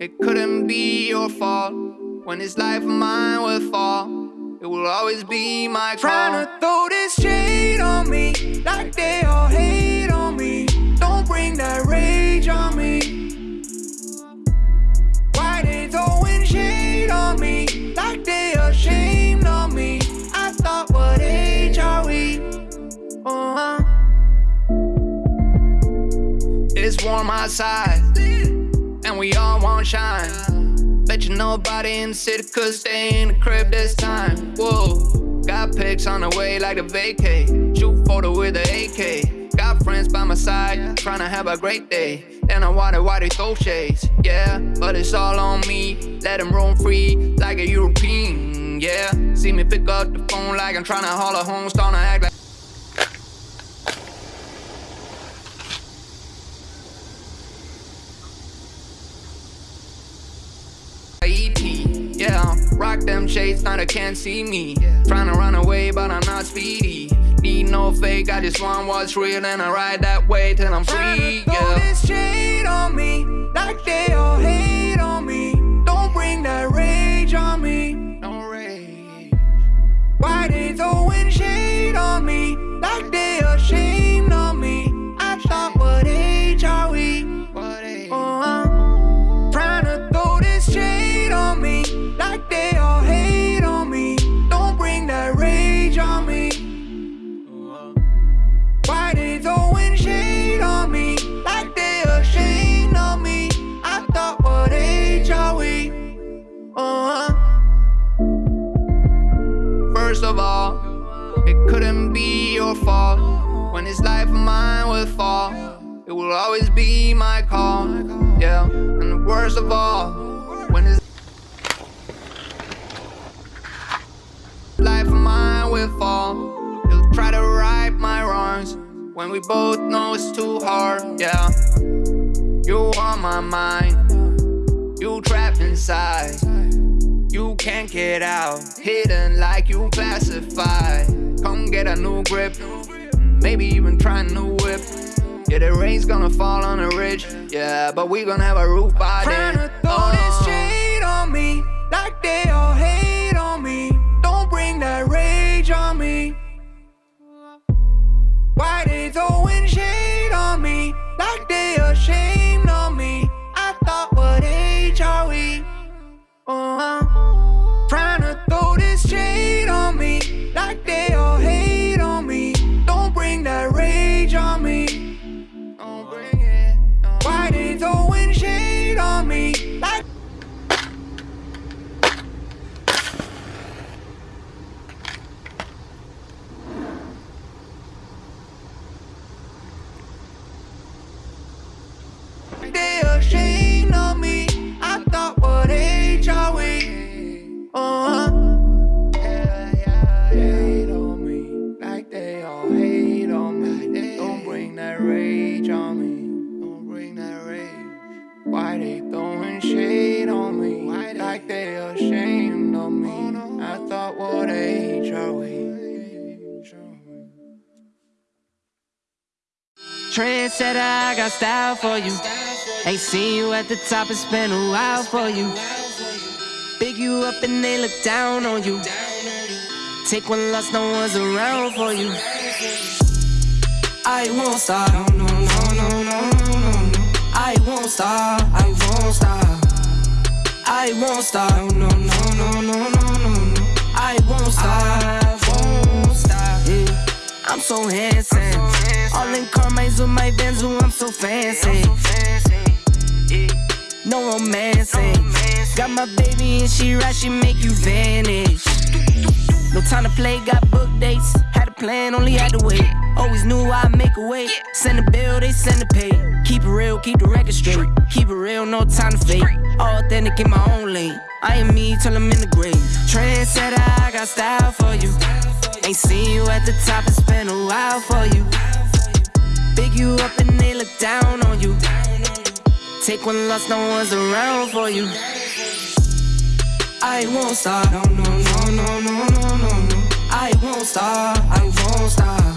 It couldn't be your fault when this life of mine fall. It will always be my call. Trying to throw this shade on me like they all hate on me. Don't bring that rage on me. Why they throwing shade on me like they ashamed of me? I thought, what age are we? Uh-huh. It's warm outside, shine. Bet you nobody in the city could stay in the crib this time. Whoa, got pics on the way like a vacay. Shoot photo with a AK. Got friends by my side, trying to have a great day. Then I wonder why they throw shades. Yeah, but it's all on me. Let them roam free like a European. Yeah, see me pick up the phone like I'm trying to haul a home, starting to act like. Them shades, now they can't see me. Trying to run away, but I'm not speedy. Need no fake, I just want what's real, and I ride that way till I'm free. Throw Yeah. this shade on me like they all hate on me. It couldn't be your fault. When this life of mine would fall, it will always be my call. Yeah, and worst of all, when this life of mine will fall, you'll try to right my wrongs. When we both know it's too hard, yeah. You on my mind, you trapped inside. You can't get out, hidden like you classified. Come get a new grip, maybe even try a new whip. Yeah, the rain's gonna fall on the ridge, yeah, but we gonna have a roof by then. to throw Oh. this shade on me like they all hate on me. Don't bring that rage on me. Why they throwing Trendsetter, I got style for you. Ain't seen you at the top, it's been a while for you. Big you up and they look down on you. Take one loss, no one's around for you. I won't stop, no, no, no, no, no, no. I won't stop, I won't stop. I won't stop, no, no, no, no, no, no, no. I won't stop, I won't stop. Yeah. I'm so handsome. All in Carmine's with my Benz, ooh, I'm so fancy. No romancing. Got my baby and she right, she make you vanish. No time to play, got book dates. Had a plan, only had to wait. Always knew I'd make a way. Send a bill, they send a pay. Keep it real, keep the record straight. Keep it real, no time to fake. Authentic in my own lane. I am me till I'm in the grave. Trendsetter, I got style for you. Ain't seen you at the top, it's been a while for you. Big you up and they look down on you. Take one loss, no one's around for you. I won't stop. No, no, no, no, no, no, no, no. I won't stop. I won't stop.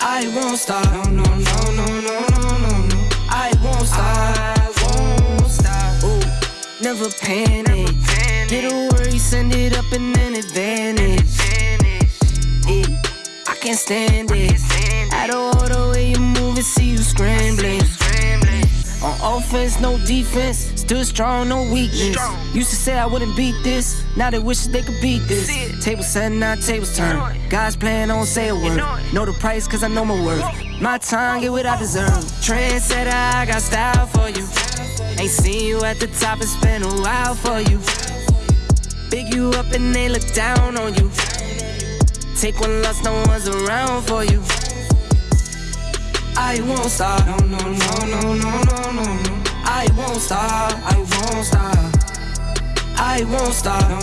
I won't stop. No, no, no, no, no, no, no, no. I won't stop. I won't stop. Ooh, never panic. Get a worry, send it up and then it vanish. I can't stand it. Out of order way you move it, see you scrambling. On offense, no defense. Still strong, no weakness. Used to say I wouldn't beat this. Now they wish they could beat this. Table set, now tables turn. Guys playing, don't say a word. Know the price, cause I know my worth. My time, get what I deserve. Trendsetter, I got style for you. Ain't seen you at the top, it's been a while for you. Big you up and they look down on you. Take one loss, no one's around for you. I won't stop. No, no, no, no, no, no, no, no. I won't stop. I won't stop. I won't stop.